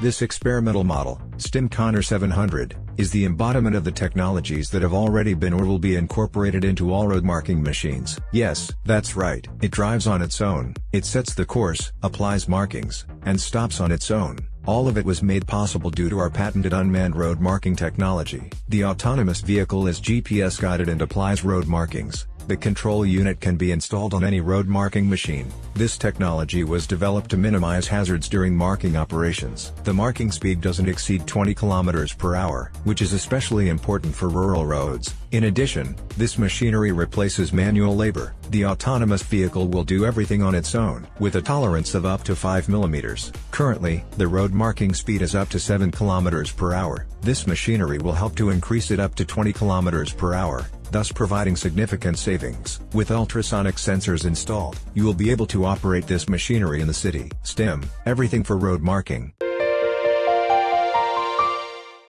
This experimental model, STIM Connor 700, is the embodiment of the technologies that have already been or will be incorporated into all road marking machines. Yes, that's right, it drives on its own, it sets the course, applies markings, and stops on its own. All of it was made possible due to our patented unmanned road marking technology. The autonomous vehicle is GPS guided and applies road markings. The control unit can be installed on any road marking machine. This technology was developed to minimize hazards during marking operations. The marking speed doesn't exceed 20 km per hour, which is especially important for rural roads. In addition, this machinery replaces manual labor. The autonomous vehicle will do everything on its own, with a tolerance of up to 5 mm. Currently, the road marking speed is up to 7 km per hour. This machinery will help to increase it up to 20 km per hour thus providing significant savings. With ultrasonic sensors installed, you will be able to operate this machinery in the city. STEM, everything for road marking.